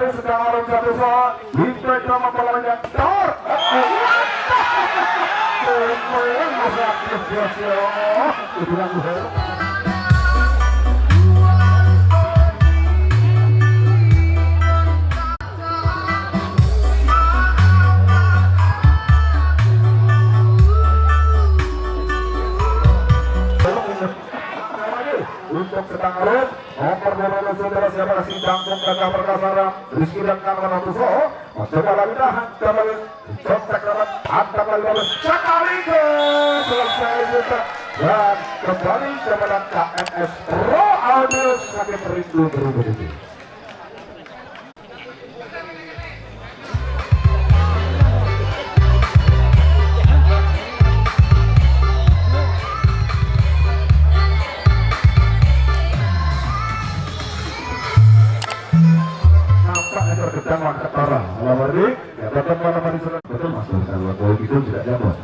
dari sedang arung satu soal Hingga drama masa aktif biasa untuk sedang arus nomor 12 saudara siapa kasih jangkung gagah perkasa Rizky dan kawan Atuso coba lagi tahan kembali contek dapat ke selesai juga. Dan kembali kepada KNS Pro Audio sakit rindu berubah tergedang waktu orang Lawari, ya teman-teman di sana betul mas. Kalau kalau itu tidak dapat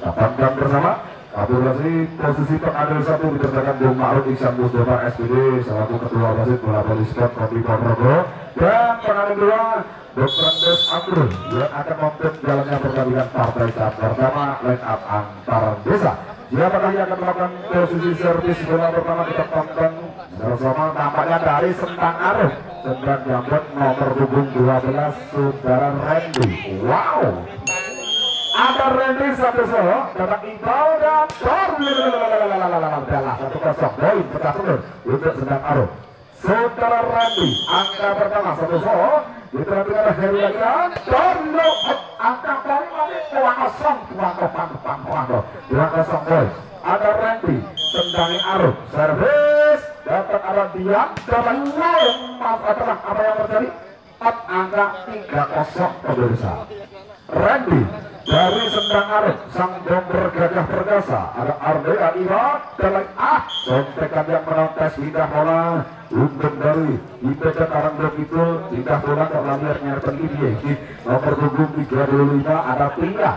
Dapatkan bersama. Kapolresi posisi pengadil satu berdasarkan Bung Ma'ruf Iksan Mustafa SPD selaku ketua wasit bola voli sport Kopi Ponorogo dan pengadil dua Dr. Andes Amrun yang akan memimpin jalannya pertandingan partai tahap pertama line up antar desa Siapa lagi akan melakukan posisi servis bola pertama kita tonton bersama nampaknya dari Sentang Arif Sentang Jambon nomor punggung 12 Saudara Randy Wow ada Randy satu solo datang Iqbal dan Tor Dalah satu kosong poin pecah telur untuk Sentang Arif Saudara Randy angka pertama satu solo Diperhatikan ada Heru lagi dan Torno angka poin lagi dua kosong dua kosong dua kosong dua kosong. Poin ada Randy tendangi Arif servis. Dapat arah dia dapat nol maaf apa apa yang terjadi? Empat angka tiga kosong pemirsa. Randy dari Sendang Arif sang domber gagah perkasa ada Arde Adiwa dan lagi ah sontekan yang menontes pindah bola untuk dari IPK Karang itu pindah bola kok lamir nyerpen ini nomor punggung 35 ada pindah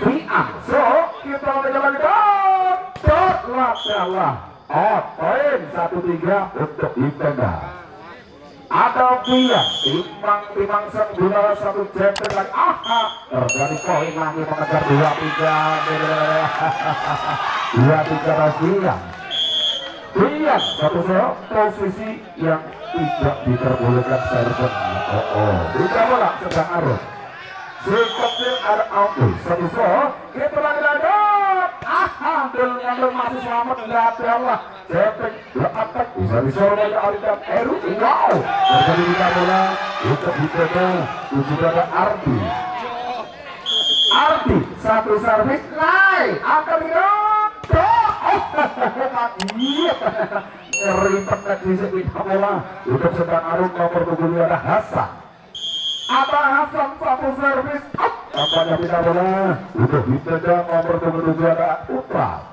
Fiam so kita dan dot lah. Oh, poin satu tiga untuk Ipenda. Ada Pia, timbang timbang sembulan satu jempol lagi. Aha, terjadi poin lagi mengejar dua tiga. Dua tiga Pia. Pia satu so posisi yang tidak diperbolehkan server. Oh, oh, tidak bola sedang arus. Sikapnya ada auto satu so kita lagi ada Alhamdulillah yang masih selamat ya Allah Cepet attack bisa disorot oleh Arida Eru wow! Terjadi di bola untuk Hitoto tujuh ada Ardi. Ardi satu servis naik. Akan dirot iya. Ribet di sini bola untuk sedang arung nomor tujuh ada Hasan Abah Hasan satu servis Tampaknya tidak bola untuk ditendang nomor tujuh ada Putra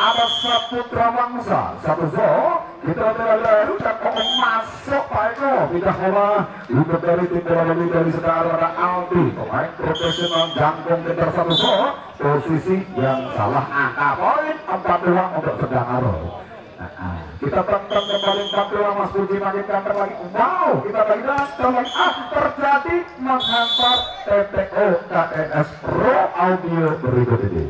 ada Saputra Mangsa. Satu zo kita terlalu dan masuk Eko. Tidak bola untuk dari tim bola dari sekarang ada Aldi. Pemain profesional jangkung kejar satu zo posisi yang salah angka. Poin empat dua untuk sedang arus Nah, kita tonton kembali 42 Mas Puji makin ganteng lagi. Wow kita lagi datang lagi. Ah terjadi menghantar TPO KNS Pro Audio berikut ini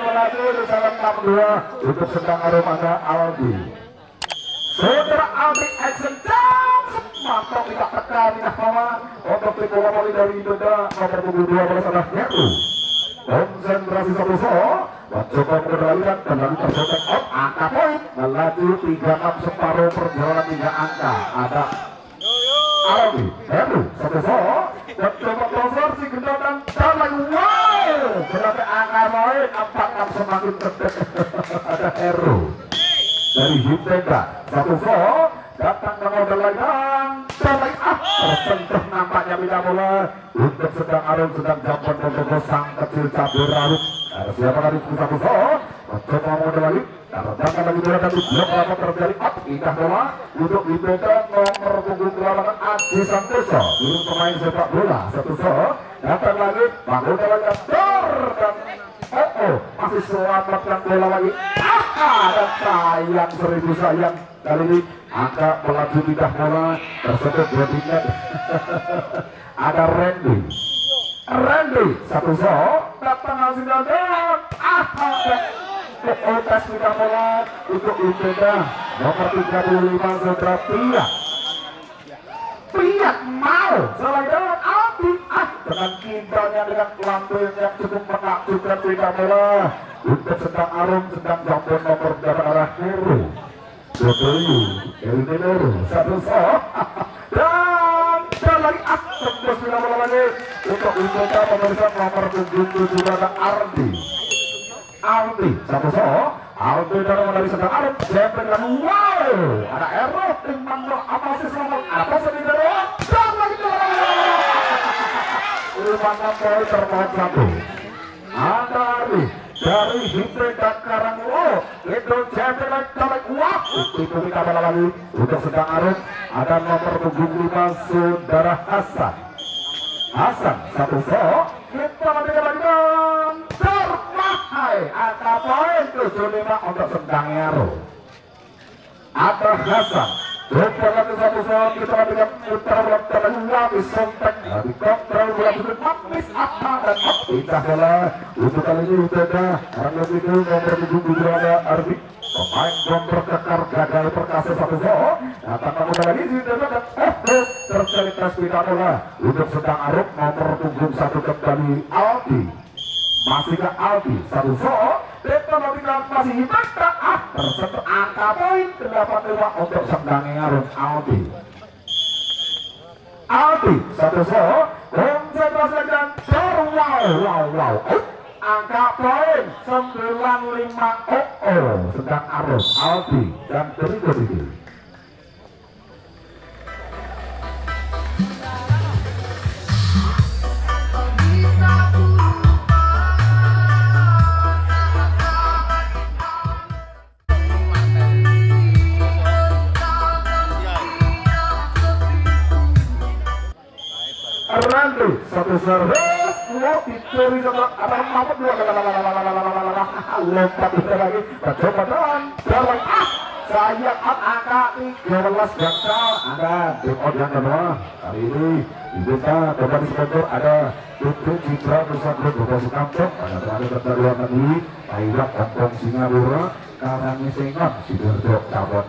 melaju di dalam 62 untuk sedang aromanya Aldi. Saudara Aldi Action Dance mantap tidak tekan tidak bawah. Untuk tim bola voli dari Indonesia nomor punggung 12 adalah Heru konsentrasi satu so mencoba mengendalikan kembali tersotek out angka poin melaju 36 separuh perjalanan tiga angka. Ada Arabi Heru satu so mencoba konversi gendotan dan lagi poin 46 semakin terdekat ada Heru. Dari Hintega satu so datang ke lagi dan lagi ah tersentuh nampaknya bila bola. Untuk sedang arung sedang jamban untuk sang kecil cabai rawit. Ada siapa lagi? Satu so mencoba model lagi datang lagi bola dan blok apa terjadi. Up indah bola. Untuk dipegang nomor punggung lawangan Adi Santoso. Burung pemain sepak bola. Satu so datang lagi. Bangun lagi dor dan oh oh masih selamatkan bola lagi. Ah dan sayang seribu sayang? Kali ini angka melaju pindah bola dua tingkat ada Randy. Randy satu so datang langsung dan ah oh tes pindah bola untuk Ibeda nomor 35 Sandra Pia. Pia mau selain dengan kibarnya dengan lambung yang cukup menakjubkan pindah bola untuk sedang arum sedang jambon nomor berapa arah Heru Jodoyu Elinor satu so dan dan lagi tembus pindah bola lagi. Untuk Ibeda pemirsa nomor 77 ada Ardi. Aldi satu so Aldi dari dari sedang Arab Jempet dan wow. Ada Ero timbang lo apa sih selamat apa sedih dari dan lagi lima poin terpaut satu. Ada Ardi dari Hidreka Karanglo itu Jempet dan tarik wah itu kita bola lagi untuk sedang Arab ada nomor punggung lima Saudara Hasan. Hasan satu so kita nanti lagi dan termahai. Angka poin 75 untuk sedang Ero ada Hasan Lupa lagi satu soal kita untuk kali ini Uteda Orang lebih itu nomor 77 ada Arbi Pemain bomber kekar gagal perkasa satu lagi untuk sedang Arab nomor punggung satu kembali Aldi masih ke Aldi satu so Tinggal masih Hibata ah tersentuh angka poin 85 untuk sedang Arab Aldi. Aldi satu so konsentrasi dan wow wow wow. Angka poin 95 oh sedang Arab Aldi dan berikut ini dua. Lompat lagi. Ah saya kan angka 13 gangsal ada tim yang kali ini diminta sponsor ada Citra Nusa ada Kampung Singapura. Sengon Sidoarjo Cabot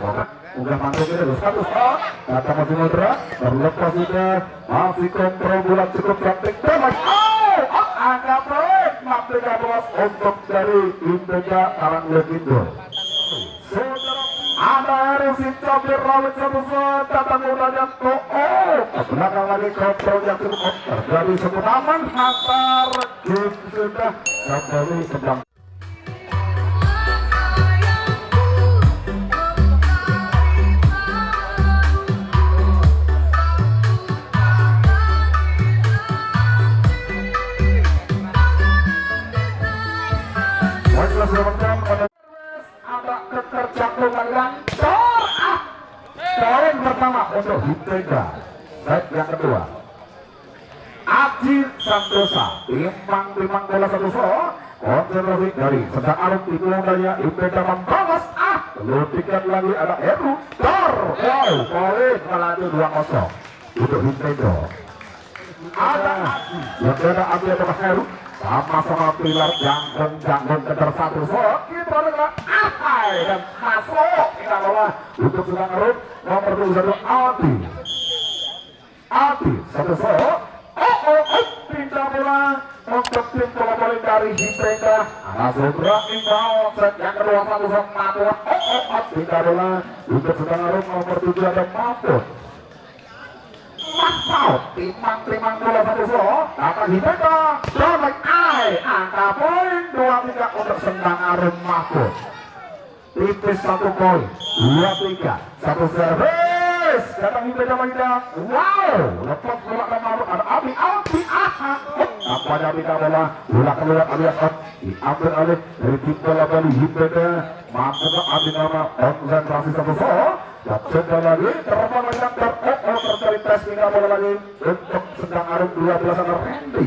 udah mantul kita terus satu shot kata masih modra terlepas sudah masih kontrol bulan cukup cantik. Terus oh angka poin Maptika Bos. Untuk dari Indega Karang Legindo ada Rusin Cabir Rawit satu shot datang udahnya to oh ke belakang lagi kontrol yang cukup. Terjadi sebut aman antar game sudah kembali sedang ada keterjangkauan tor ah poin pertama untuk Hintega set yang kedua. Aji Santosa. Timbang bola satu so konsentrasi dari sedang arut di daya Hintega membalas. Ah belum tiket lagi ada Heru. Tor wow poin melaju 2-0 untuk Hintega ada Aji yang ada Aji atau Heru sama-sama pilar jangkung-jangkung keter satu kita adalah Atai dan masuk. Kita untuk sedang ngerut nomor 21 Aldi. Aldi satu so oh oh oh pindah bola. Untuk tim bola dari langsung running ball set yang kedua satu so Maput oh oh oh pindah bola. Untuk sedang ngerut nomor 7 ada Maput Mantap, timang-timang bola satu so akan Hipenda Domek Ai angka poin dua tiga untuk Sendang Arum Mahfud. Tipis satu poin. Dua tiga. Satu servis. Datang Hipenda Magida wow. Lepas bola nomor ada Abi Abi aha. Nampaknya pindah bola? Bola keluar alias out. Diambil oleh dari tim bola Bali Hipenda mampu ke Abi nama. Konsentrasi satu so coba lagi terbang lagi oh terjadi tes lagi. Untuk Sendang Arum 12 ada Randy.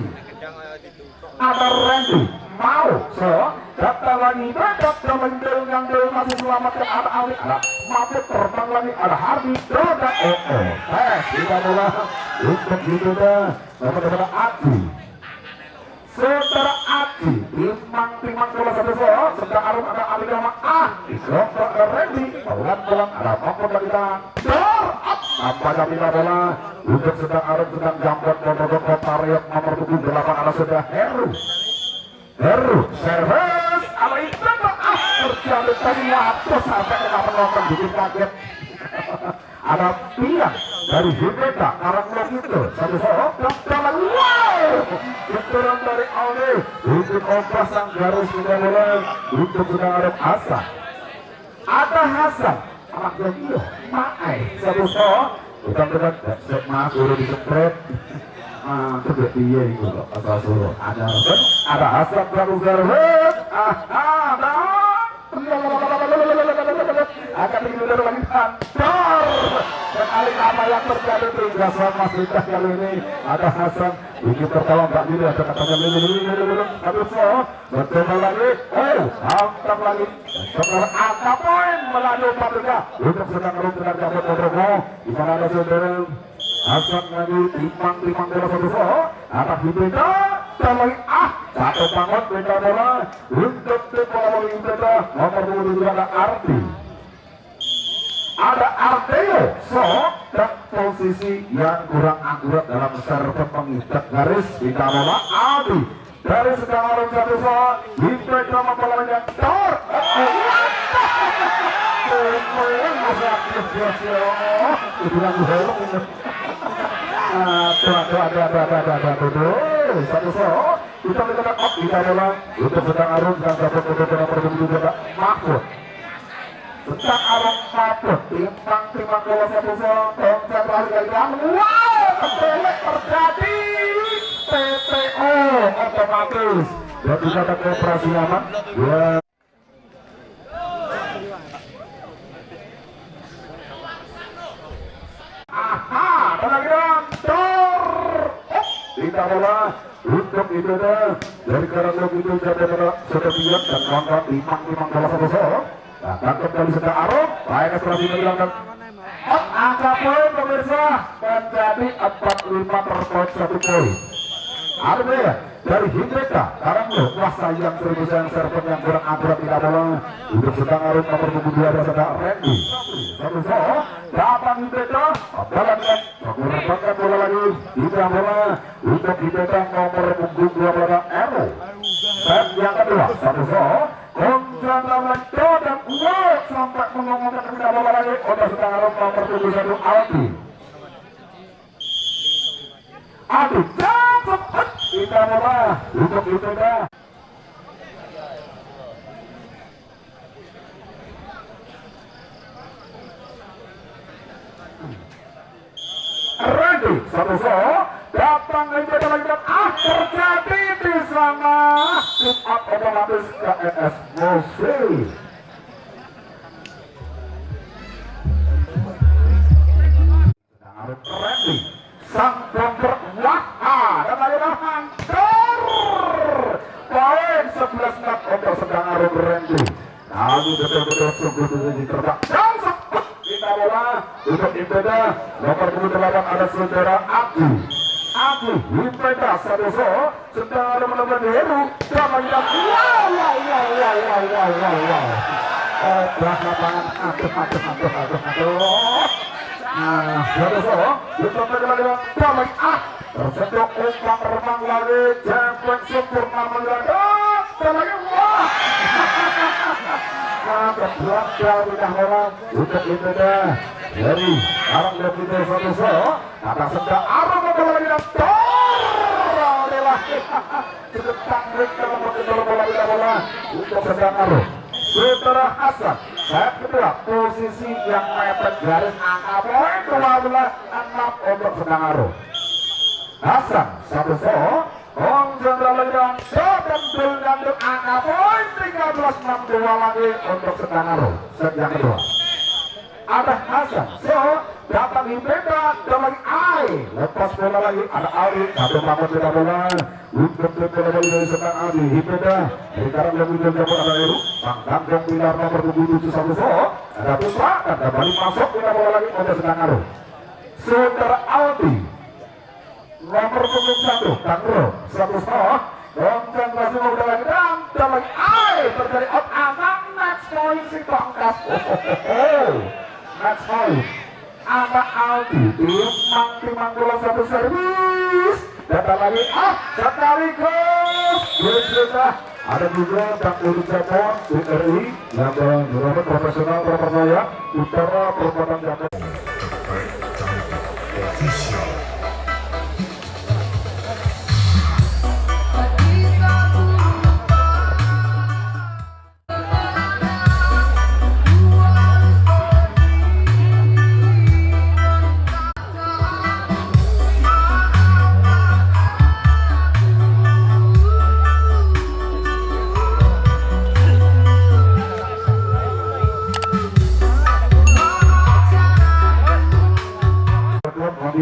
Ada Randy. Mau so datang lagi tetap mendel ngandel masih selamat ke arah Ali ada mampu terbang lagi ada Hardi Doda oh oh eh kita bola untuk itu dah nomor Adi Saudara Adi Timang Timang bola satu so sedang arum ada Ali nama ah Isrofa ada Randy pelan pelan ada mampu lagi dah Dor up nampaknya kita bola? Untuk sedang arum sedang jambret bodoh-bodoh tarik nomor 78 ada sudah Heru. Heru. Service ala itu ah terjadi tadi waktu sampai kena penonton bikin kaget. Ada piang dari Hibeta karang itu satu sohok dan jalan. Wow keturunan dari Aldi untuk kompas sang garis sudah mulai untuk sedang ada Hasan. Ada Hasan anak yang iyo maai. Satu sohok bukan dekat sek mas udah disepret Ah, kedua piye itu kok asal suruh ada ada Hasan baru garut ah ada akan digelar lagi kantor dan kali apa yang terjadi di Gasan Mas Rita kali ini ada Hasan. Ini pertama Mbak Diri ada katanya lili. Lili lili lili so bercoba lagi. Oh hantam lagi. Sekarang angka poin melalui Paprika untuk sedang rum dengan cabut Kodrogo di mana ada saudara Hasan lagi timbang timbang bola satu so atas Hibeda dan ah satu bangun beda bola. Untuk tim bola bola Hibeda nomor 27 ada Arti ada artiyo, so, posisi yang kurang akurat dalam serve pengikat garis kita bola Adi Dari sedang orang satu soal kita nama pelawannya Tor Dibilang gorong Aduh aduh ada ada ada ada ada ada soal Kita Untuk sedang Arun Dan dapat mencetak nomor 7 Mahfud tentang arang satu. Timpang timpang satu seorang tongkat lari yang wow ketelek terjadi. TPO otomatis. Dan juga ada kooperasi aman ya. Aha penanggilan tor oh, tidak bola. Untuk Indonesia dari karanglung itu jatuh pada satu tiga dan kawan-kawan timang timang bola satu seorang Tangkap kali sedang arung, baik eksplorasi menghilangkan Oh, angka poin pemirsa menjadi 45 per poin satu poin. Artinya ya, dari Hindreka, sekarang lo kuasa yang seribu sayang server yang kurang akurat tidak bola untuk sedang arung nomor 22 ada sedang Randy. Satu so, datang Hindreka, jalan dengan mengurangkan bola lagi, tidak bola untuk Hindreka nomor punggung 12 Ero. Set yang kedua, satu so, kontra lawan dan wow sampai mengomongkan tidak bola lagi untuk sedang arung nomor 21 Aldi. Aduh, jatuh kita satu so datang lagi lagi dan ah terjadi di sana up otomatis KES Mosi Randy sang bomber wah dan lagi hancur. Poin 11 knot untuk sedang Arum Randy kami betul-betul sungguh-sungguh kita bola. Untuk Impeda nomor 28 ada saudara Aku ఇప్పుడైతే అసలు చుట్టాలంలో వేరు. Nah, berdua dari orang untuk itu dah dari arang dan itu satu so, kata sedang arang bola tor, adalah cukup tangkrik dalam bola bola bola untuk sedang arang. Saudara Hasan, saya kedua posisi yang mepet garis angka poin 12 6 untuk sedang aruh. Hasan satu so, Ong Jendral Lendang dan Dul angka poin 13 6 2 lagi untuk sedang aruh. Set yang kedua. Ada Hasan so datang Hibeda dan lagi Ai lepas bola lagi ada Ali satu bangun tidak bola untuk bola lagi dari sekarang Ali Hibeda dari karang yang muncul jemput ada Eru sang ganteng pilar nomor 27 satu so ada Putra dan kembali masuk tidak bola lagi untuk sedang Aru saudara Aldi. Nomor 21 Kangro satu so konsentrasi udah lagi dan dan lagi Ai terjadi out. Anak next point si tongkas oh, oh, oh, oh. Next point ada Aldi? Timang timang bola satu servis. Datang lagi. Ah sekaligus sudah ada juga Kang Udi Japon BRI yang berjuara profesional terpercaya utara perempatan Japon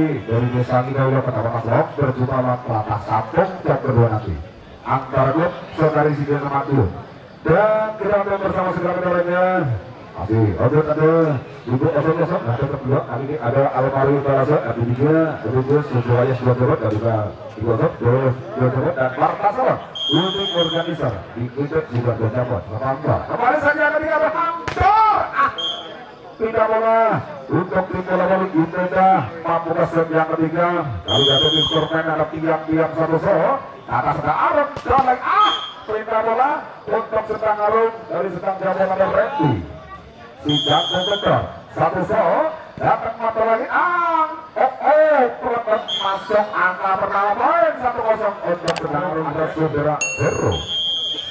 Mandi dari Desa Lidaulo Kecamatan Blok berjumpa lawan Pelatah Sampung jam kedua nanti. Antara klub Saudari Sidil Madu dan kita akan bersama segala kendalanya masih Odot ada Ibu Osok Osok nah tetap dua kali ini ada Almari Barasa ada tiga ada dua semuanya sudah jawab dari Ibu Osok dua dua dan Marta Salam untuk organizer diikuti juga dua jawab Selamat kembali saja ketika berhampir tidak bola untuk tim bola voli Indonesia mampu ke set yang ketiga. Lalu jatuh di skor main ada tiang-tiang satu so. Atas ada Arum dan lagi ah perintah bola untuk sedang Arum dari sedang jabon ada Randy si jago betul satu so. Datang mata lagi. Ah oh oh pelepas masuk angka pertama poin satu kosong. Untuk sedang Arum dan saudara Hero.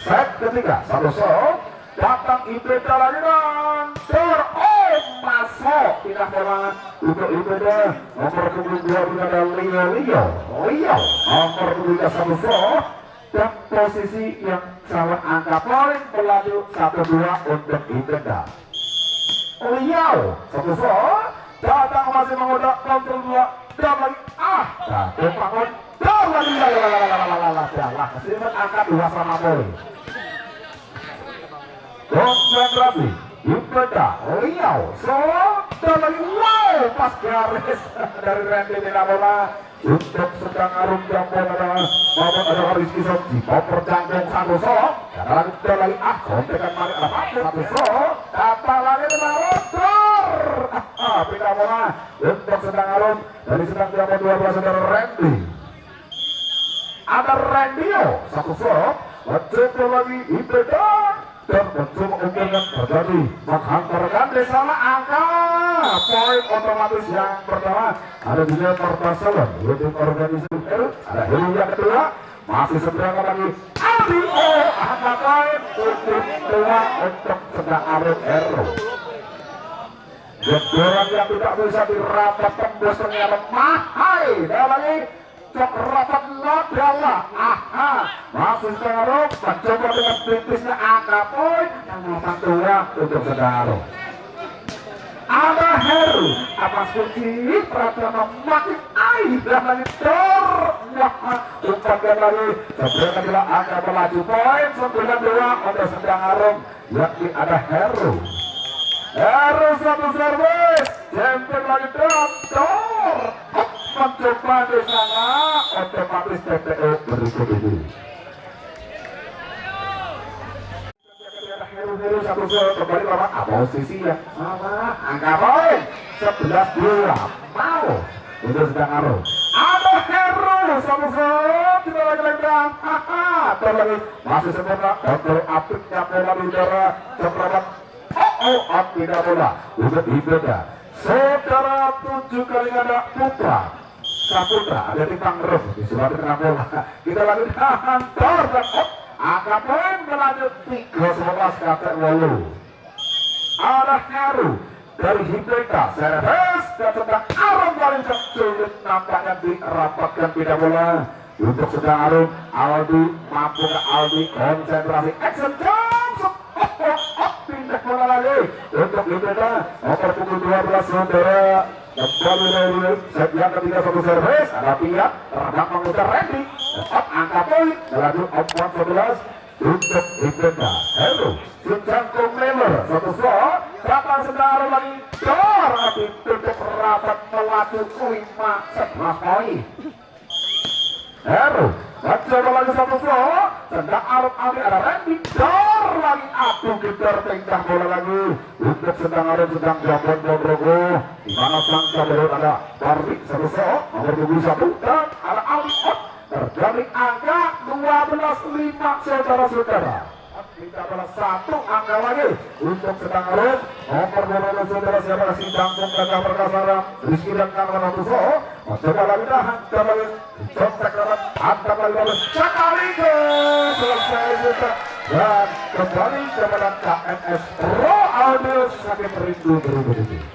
Set ketiga satu so datang Ibeda lagi dan ter oh masuk. Pindah untuk Ibeda nomor punggung dua ada Leo Leo Leo nomor punggung satu so dan posisi yang salah angka poin berlanjut satu dua untuk Ibeda Leo satu so datang masih mengodak kontrol dua. Dan lagi ah bangun dan lagi lalalalalalala jalan. Kesimpan angka dua sama konsentrasi Ibeda Liao so dan lagi wow pas garis. Dari Randy Minabola untuk sedang arum jambon ada maupun ada Rizky Soji koper jangkung satu so dan dan lagi ah kontekan mari ada satu so kata lagi pindah bola untuk sedang arum dari sedang jambon 12 saudara Randy. Ada Randio satu so mencoba lagi Ibeda dan mencoba unggulkan terjadi. Menghantarkan di angka poin otomatis yang pertama ada juga pertasalan untuk organisasi Heru ada Heru yang kedua masih sedang lagi. Aldi oh angka poin untuk dua untuk sedang Arif Heru Gedoran yang tidak bisa dirapat tembus ternyata mahai! Dan lagi cok rapat adalah aha. Masih sekarang mencoba dengan tipisnya angka poin yang nomor dua untuk saudara. Ada Heru. Apa kunci Pratama makin air dan lagi. Wah umpankan lagi. Sebelum adalah angka melaju poin. 92 untuk sedang arum. Yakni ada Heru. Heru satu servis. Jempol lagi tor mencoba di sana otomatis TPO berikut ini. Satu satu kembali lawan posisi yang sama angka poin sebelas dua mau untuk sedang aru ada Heru satu satu kita lagi lenggang haha terlagi masih sempurna kontrol apiknya bola di udara cepat oh oh api bola untuk Ibeda saudara tujuh kali ada putra Saputra ada di Tangerang di sebelah tengah bola. Kita lagi hantar dan oh, poin berlanjut. tiga sebelas kata walu. Ada Heru dari Hideka servis dan tentang Arum paling sulit nampaknya dirapatkan pindah bola. Untuk sedang Arum Aldi mampu ke Aldi konsentrasi action jump oh, oh, oh, pindah bola lagi. Untuk Hideka nomor pukul 12 saudara kembali dari yang ketiga satu servis ada pihak terbang mengutar Randy tetap angka poin melaju Opwan 11 untuk Ibenda Hello Suncangkung Lemer satu slot kapal sedara lagi? Dor tapi tutup rapat melaju lima sebelas poin Heru mencoba lagi satu slot sedang Arab Ali ada Randy. Dor lagi. Aduh gedor tingkah bola lagi. Untuk sedang Arab sedang Jambon Bondrogo di mana sang kabel ada? Barbi satu slot nomor 21 dan ada Ali out terjadi angka 12-5 saudara-saudara kita balas satu angka lagi. Untuk sedang Arab nomor 12 saudara siapa? Si Jangkung Perkasara. Rizky dan ke selesai dan kembali KNS Pro Audio. Sakit rindu berubah